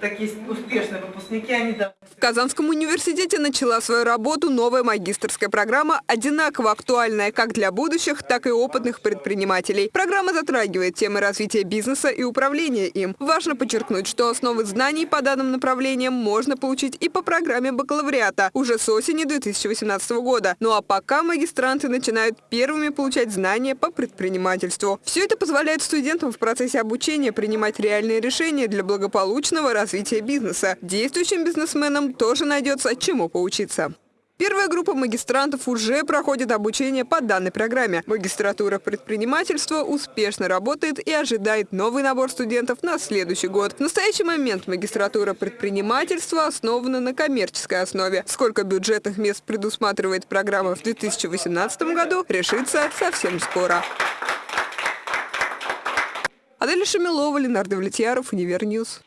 такие успешные выпускники, они да, В Казанском университете начала свою работу новая магистрская программа, одинаково актуальная как для будущих, так и опытных предпринимателей. Программа затрагивает темы развития бизнеса и управления им. Важно подчеркнуть, что основы знаний по данным направлениям можно получить и по программе бакалавриата уже с осени 2018 года. Ну а пока магистранты начинают первыми получать знания по предпринимательству. Все это позволяет студентам в процессе обучения принимать реальные решения для благополучного развития бизнеса. Действующим бизнесменам тоже найдется чему поучиться. Первая группа магистрантов уже проходит обучение по данной программе. Магистратура предпринимательства успешно работает и ожидает новый набор студентов на следующий год. В настоящий момент магистратура предпринимательства основана на коммерческой основе. Сколько бюджетных мест предусматривает программа в 2018 году, решится совсем скоро. Адель Шамилова, Ленар Давлетьяров, Univer News.